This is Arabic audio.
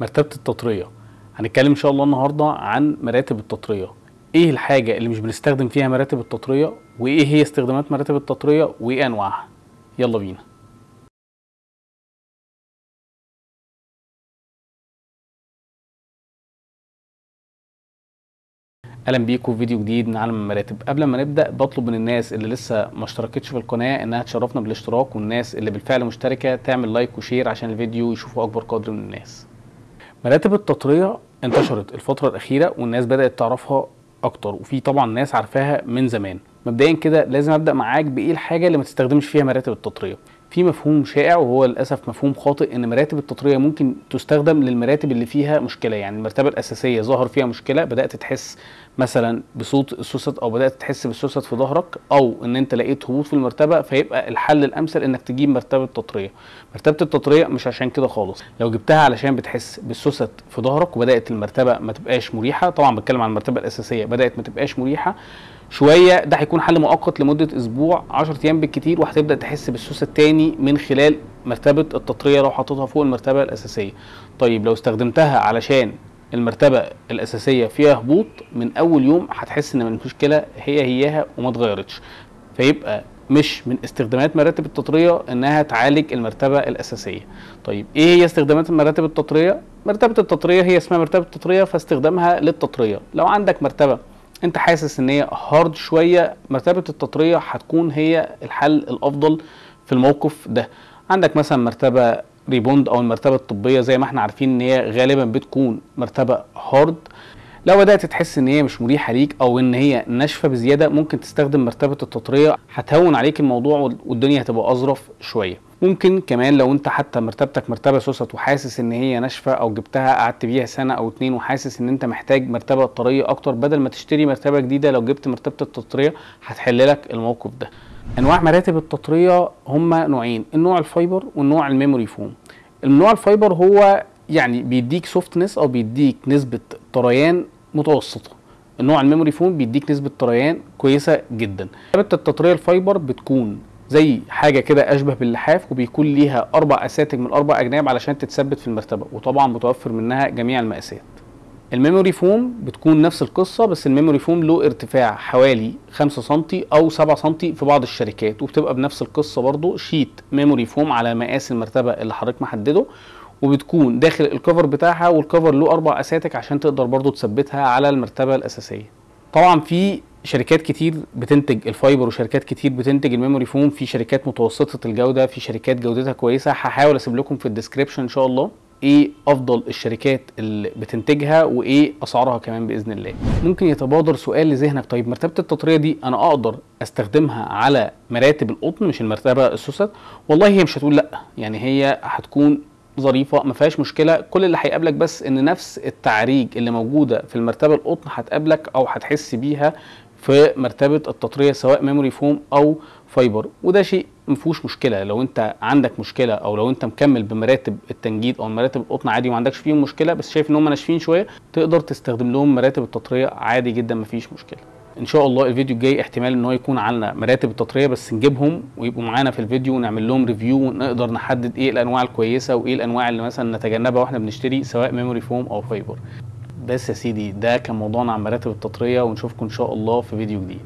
مرتبة التطرية. هنتكلم إن شاء الله النهاردة عن مراتب التطرية. إيه الحاجة اللي مش بنستخدم فيها مراتب التطرية؟ وإيه هي استخدامات مراتب التطرية؟ وإيه أنواعها؟ يلا بينا. أهلا بيكم في فيديو جديد من عالم المراتب. قبل ما نبدأ بطلب من الناس اللي لسه ما اشتركتش في القناة إنها تشرفنا بالاشتراك والناس اللي بالفعل مشتركة تعمل like و share عشان الفيديو يشوفه أكبر قدر من الناس. مراتب التطريه انتشرت الفترة الأخيرة والناس بدأت تعرفها أكتر وفي طبعا ناس عارفاها من زمان. مبدئيا كده لازم أبدأ معاك بإيه الحاجة اللي ما تستخدمش فيها مراتب التطريه في مفهوم شائع وهو للأسف مفهوم خاطئ إن مراتب التطرية ممكن تستخدم للمراتب اللي فيها مشكلة. يعني المرتبة الأساسية ظهر فيها مشكلة بدأت تحس مثلا بصوت السوست أو بدأت تحس بالسوست في ظهرك أو إن أنت لقيت هبوط في المرتبة فيبقى الحل الأمثل إنك تجيب مرتبة تطرية. مرتبة التطرية مش عشان كده خالص. لو جبتها علشان بتحس بالسوست في ظهرك وبدأت المرتبة ما تبقاش مريحة طبعا بتكلم عن المرتبة الأساسية بدأت ما تبقاش مريحة شوية ده هيكون حل مؤقت لمدة أسبوع 10 أيام بالكتير وهتبدأ تحس بالسوس التاني من خلال مرتبة التطرية لو حطيتها فوق المرتبة الأساسية. طيب لو استخدمتها علشان المرتبة الأساسية فيها هبوط من أول يوم هتحس إن المشكلة هي هياها وما اتغيرتش. فيبقى مش من استخدامات مراتب التطرية إنها تعالج المرتبة الأساسية. طيب إيه هي استخدامات مراتب التطرية؟ مرتبة التطرية هي اسمها مرتبة التطرية فاستخدامها للتطرية. لو عندك مرتبة انت حاسس ان هي hard شوية مرتبة التطرية هتكون هي الحل الأفضل في الموقف ده. عندك مثلا مرتبة rebond أو المرتبة الطبية زي ما إحنا عارفين إن هي غالبا بتكون مرتبة hard لو بدأت تحس إن هي مش مريحة ليك أو إن هي ناشفة بزيادة ممكن تستخدم مرتبة التطرية. هتهون عليك الموضوع والدنيا هتبقى أظرف شوية. ممكن كمان لو أنت حتى مرتبتك مرتبة سوست وحاسس إن هي ناشفة أو جبتها قعدت بيها سنة أو اتنين وحاسس إن أنت محتاج مرتبة طرية أكتر بدل ما تشتري مرتبة جديدة لو جبت مرتبة التطرية هتحل لك الموقف ده. أنواع مراتب التطرية هما نوعين النوع ال fiber والنوع ال memory foam. النوع ال fiber هو يعني بيديك softness أو بيديك نسبة طريان متوسطة. النوع ال memory foam بيديك نسبة طريان كويسة جدا. مرتبه التطريه ال fiber بتكون زي حاجة كده أشبه باللحاف وبيكون ليها أربع اساتك من أربع أجناب علشان تتثبت في المرتبة وطبعا متوفر منها جميع المقاسات. ال memory foam بتكون نفس القصة بس ال memory foam له ارتفاع حوالي 5 سم أو 7 سم في بعض الشركات وبتبقى بنفس القصة برضو. sheet memory foam على مقاس المرتبة اللي حضرتك محدده وبتكون داخل ال cover بتاعها وال cover له أربع أساتك عشان تقدر برضو تثبتها على المرتبة الأساسية. طبعا في شركات كتير بتنتج ال fiber وشركات كتير بتنتج ال memory foam في شركات متوسطة الجودة في شركات جودتها كويسة. هحاول أسيب لكم في ال description إن شاء الله إيه أفضل الشركات اللي بتنتجها وإيه أسعارها كمان بإذن الله. ممكن يتبادر سؤال لذهنك. طيب مرتبة التطريه دي أنا أقدر أستخدمها على مراتب القطن مش المرتبة السوست والله هي مش هتقول لأ يعني هي هتكون ظريفة ما فيهاش مشكلة. كل اللي هيقابلك بس إن نفس التعريج اللي موجودة في المرتبة القطن هتقابلك أو هتحس بيها في مرتبة التطرية سواء memory foam أو fiber وده شيء ما فيهوش مشكلة. لو أنت عندك مشكلة أو لو أنت مكمل بمراتب التنجيد أو مراتب القطن عادي وما عندكش فيهم مشكلة بس شايف إن هم ناشفين شوية تقدر تستخدم لهم مراتب التطرية عادي جدا ما فيش مشكلة. إن شاء الله الفيديو الجاي احتمال إن هو يكون عنا مراتب التطرية بس نجيبهم ويبقوا معانا في الفيديو ونعمل لهم review ونقدر نحدد إيه الأنواع الكويسة وإيه الأنواع اللي مثلا نتجنبها وإحنا بنشتري سواء memory foam أو fiber بس يا سيدي ده كان موضوعنا عن مراتب التطرية ونشوفكم إن شاء الله في فيديو جديد.